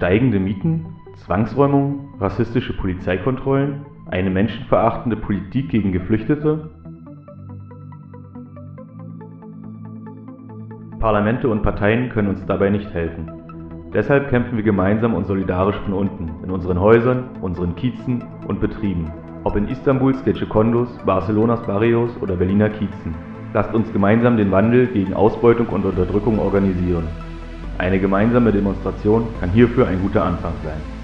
Steigende Mieten, Zwangsräumungen, rassistische Polizeikontrollen, eine menschenverachtende Politik gegen Geflüchtete? Parlamente und Parteien können uns dabei nicht helfen. Deshalb kämpfen wir gemeinsam und solidarisch von unten, in unseren Häusern, unseren Kiezen und Betrieben. Ob in Istanbuls Gecekondos, Barcelonas Barrios oder Berliner Kiezen. Lasst uns gemeinsam den Wandel gegen Ausbeutung und Unterdrückung organisieren. Eine gemeinsame Demonstration kann hierfür ein guter Anfang sein.